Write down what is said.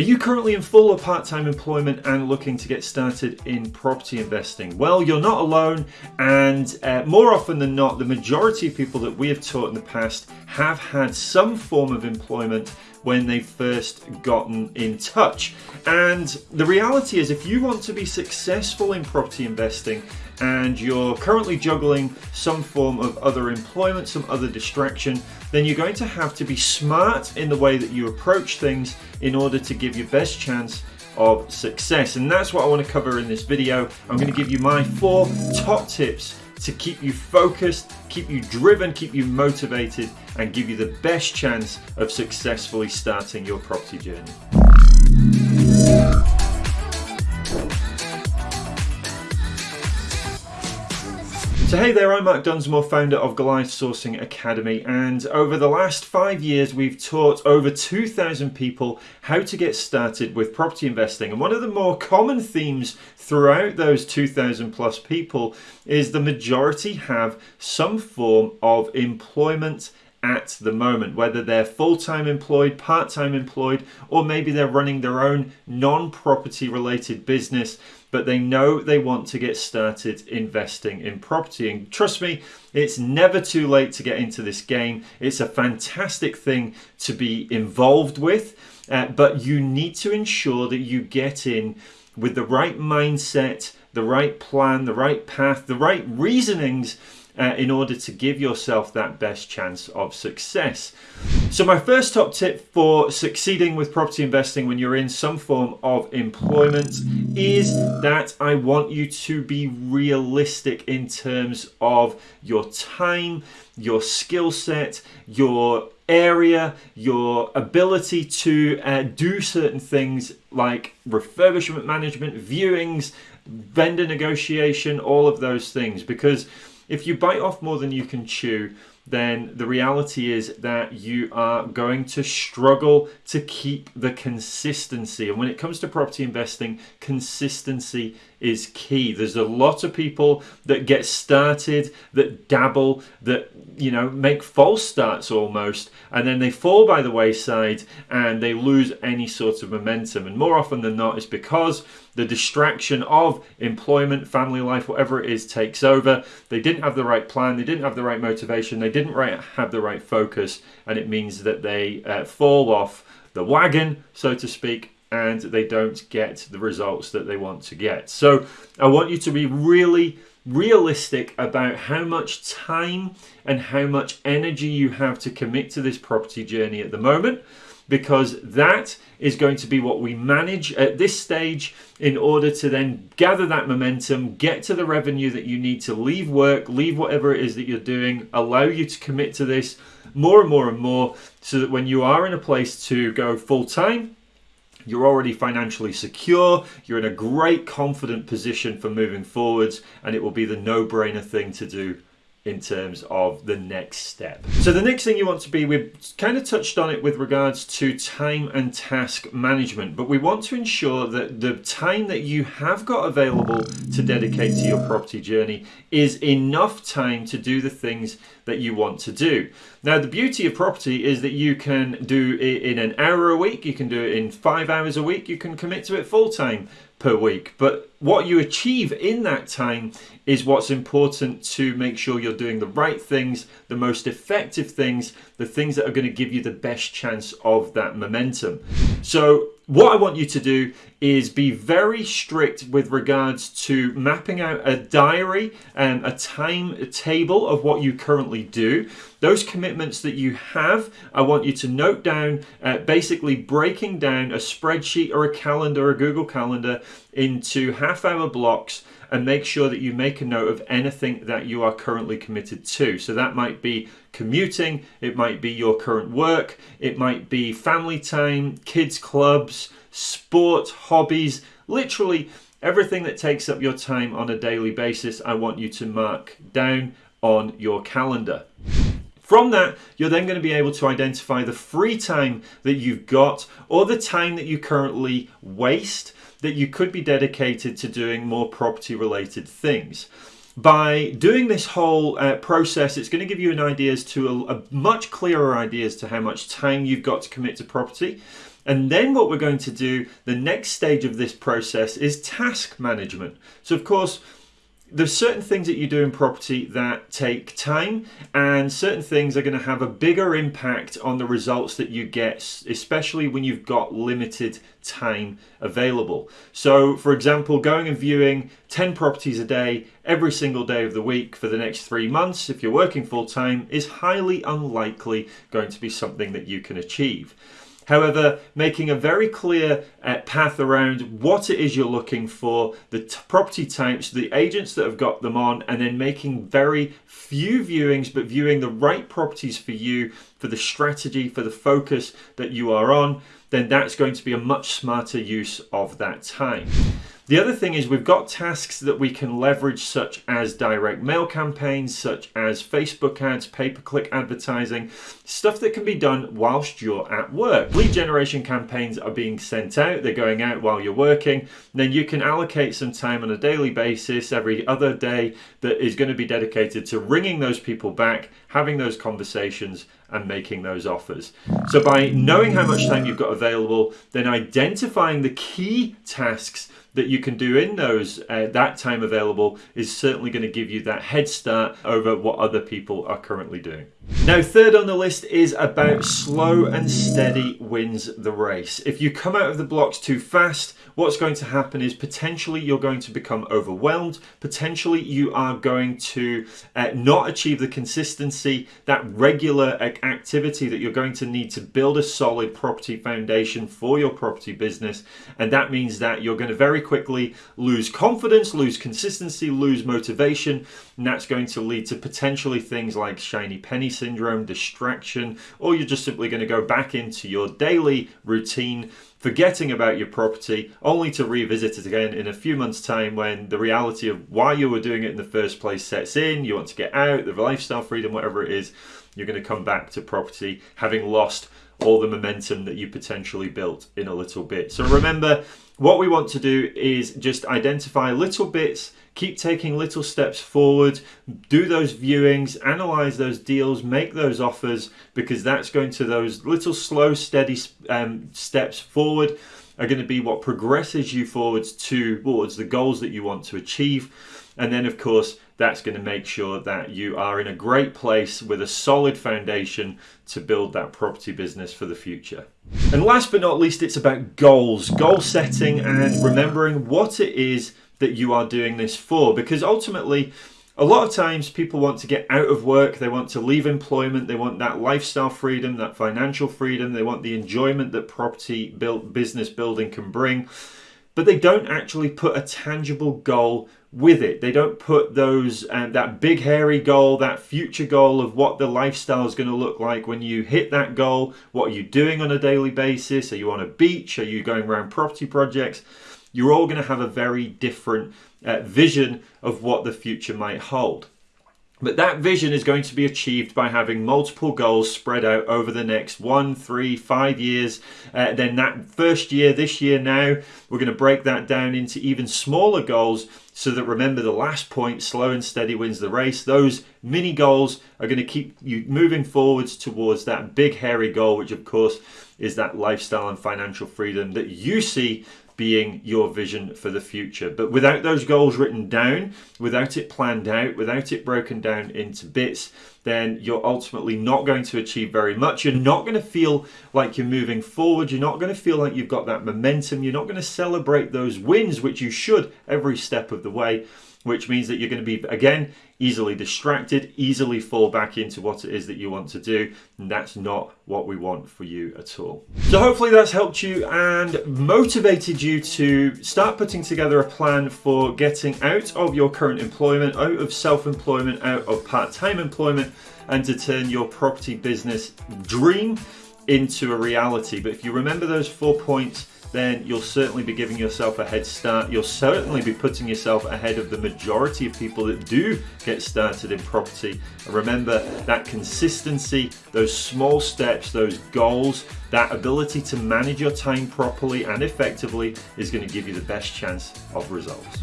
Are you currently in full or part-time employment and looking to get started in property investing? Well, you're not alone and uh, more often than not, the majority of people that we have taught in the past have had some form of employment when they've first gotten in touch. And the reality is if you want to be successful in property investing and you're currently juggling some form of other employment, some other distraction, then you're going to have to be smart in the way that you approach things in order to give your best chance of success. And that's what I want to cover in this video. I'm going to give you my four top tips to keep you focused, keep you driven, keep you motivated, and give you the best chance of successfully starting your property journey. So hey there, I'm Mark Dunsmore, founder of Goliath Sourcing Academy, and over the last five years we've taught over 2,000 people how to get started with property investing. And one of the more common themes throughout those 2,000 plus people is the majority have some form of employment at the moment, whether they're full-time employed, part-time employed, or maybe they're running their own non-property related business, but they know they want to get started investing in property. And trust me, it's never too late to get into this game. It's a fantastic thing to be involved with, uh, but you need to ensure that you get in with the right mindset, the right plan, the right path, the right reasonings uh, in order to give yourself that best chance of success. So my first top tip for succeeding with property investing when you're in some form of employment is that I want you to be realistic in terms of your time, your skill set, your area, your ability to uh, do certain things like refurbishment management, viewings, vendor negotiation, all of those things because if you bite off more than you can chew, then the reality is that you are going to struggle to keep the consistency. And when it comes to property investing, consistency is key. There's a lot of people that get started, that dabble, that you know make false starts almost, and then they fall by the wayside and they lose any sort of momentum. And more often than not, it's because the distraction of employment, family life, whatever it is, takes over. They didn't have the right plan, they didn't have the right motivation, they didn't right, have the right focus, and it means that they uh, fall off the wagon, so to speak, and they don't get the results that they want to get. So I want you to be really realistic about how much time and how much energy you have to commit to this property journey at the moment because that is going to be what we manage at this stage in order to then gather that momentum, get to the revenue that you need to leave work, leave whatever it is that you're doing, allow you to commit to this more and more and more so that when you are in a place to go full time, you're already financially secure, you're in a great confident position for moving forwards, and it will be the no-brainer thing to do in terms of the next step. So the next thing you want to be, we've kind of touched on it with regards to time and task management, but we want to ensure that the time that you have got available to dedicate to your property journey is enough time to do the things that you want to do. Now the beauty of property is that you can do it in an hour a week, you can do it in five hours a week, you can commit to it full time per week. But what you achieve in that time is what's important to make sure you're doing the right things, the most effective things, the things that are going to give you the best chance of that momentum. So what I want you to do is be very strict with regards to mapping out a diary and a timetable of what you currently do. Those commitments that you have, I want you to note down, uh, basically breaking down a spreadsheet or a calendar, a Google Calendar into half hour blocks and make sure that you make a note of anything that you are currently committed to. So that might be commuting, it might be your current work, it might be family time, kids clubs, sport, hobbies, literally everything that takes up your time on a daily basis, I want you to mark down on your calendar. From that, you're then going to be able to identify the free time that you've got or the time that you currently waste that you could be dedicated to doing more property related things. By doing this whole uh, process, it's going to give you an idea as to a, a much clearer idea as to how much time you've got to commit to property. And then what we're going to do, the next stage of this process is task management. So of course, there's certain things that you do in property that take time and certain things are going to have a bigger impact on the results that you get especially when you've got limited time available. So for example going and viewing 10 properties a day every single day of the week for the next three months if you're working full time is highly unlikely going to be something that you can achieve However, making a very clear uh, path around what it is you're looking for, the property types, the agents that have got them on, and then making very few viewings, but viewing the right properties for you, for the strategy, for the focus that you are on, then that's going to be a much smarter use of that time. The other thing is we've got tasks that we can leverage such as direct mail campaigns, such as Facebook ads, pay-per-click advertising, stuff that can be done whilst you're at work. Lead generation campaigns are being sent out, they're going out while you're working, then you can allocate some time on a daily basis every other day that is going to be dedicated to ringing those people back, having those conversations and making those offers. So by knowing how much time you've got available, then identifying the key tasks that you can do in those uh, that time available is certainly going to give you that head start over what other people are currently doing. Now, third on the list is about slow and steady wins the race. If you come out of the blocks too fast, what's going to happen is potentially you're going to become overwhelmed. Potentially you are going to uh, not achieve the consistency, that regular activity that you're going to need to build a solid property foundation for your property business. And that means that you're going to very quickly lose confidence, lose consistency, lose motivation. And that's going to lead to potentially things like shiny penny syndrome, distraction, or you're just simply going to go back into your daily routine, forgetting about your property, only to revisit it again in a few months' time when the reality of why you were doing it in the first place sets in. You want to get out, the lifestyle freedom, whatever it is, you're going to come back to property having lost all the momentum that you potentially built in a little bit. So remember, what we want to do is just identify little bits keep taking little steps forward, do those viewings, analyze those deals, make those offers, because that's going to those little slow, steady um, steps forward are going to be what progresses you forwards towards the goals that you want to achieve. And then, of course, that's going to make sure that you are in a great place with a solid foundation to build that property business for the future. And last but not least, it's about goals, goal setting, and remembering what it is that you are doing this for because ultimately a lot of times people want to get out of work, they want to leave employment, they want that lifestyle freedom, that financial freedom, they want the enjoyment that property built business building can bring, but they don't actually put a tangible goal with it. They don't put those um, that big hairy goal, that future goal of what the lifestyle is going to look like when you hit that goal. What are you doing on a daily basis? Are you on a beach? Are you going around property projects? you're all going to have a very different uh, vision of what the future might hold. But that vision is going to be achieved by having multiple goals spread out over the next one, three, five years. Uh, then that first year, this year now, we're going to break that down into even smaller goals so that remember the last point, slow and steady wins the race. Those mini goals are going to keep you moving forwards towards that big hairy goal, which of course is that lifestyle and financial freedom that you see being your vision for the future. But without those goals written down, without it planned out, without it broken down into bits, then you're ultimately not going to achieve very much. You're not going to feel like you're moving forward. You're not going to feel like you've got that momentum. You're not going to celebrate those wins, which you should every step of the way which means that you're going to be, again, easily distracted, easily fall back into what it is that you want to do. And that's not what we want for you at all. So hopefully that's helped you and motivated you to start putting together a plan for getting out of your current employment, out of self-employment, out of part-time employment, and to turn your property business dream into a reality. But if you remember those four points, then you'll certainly be giving yourself a head start. You'll certainly be putting yourself ahead of the majority of people that do get started in property. And remember that consistency, those small steps, those goals, that ability to manage your time properly and effectively is going to give you the best chance of results.